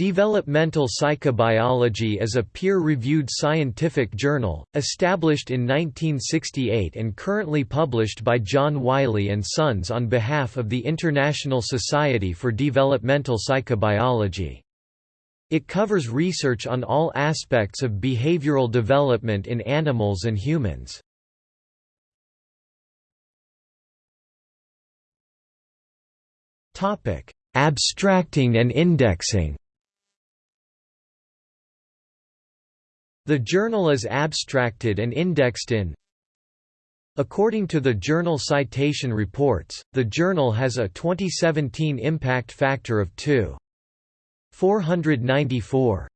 Developmental Psychobiology is a peer-reviewed scientific journal, established in 1968 and currently published by John Wiley & Sons on behalf of the International Society for Developmental Psychobiology. It covers research on all aspects of behavioral development in animals and humans. Abstracting and indexing The journal is abstracted and indexed in According to the Journal Citation Reports, the journal has a 2017 impact factor of 2.494.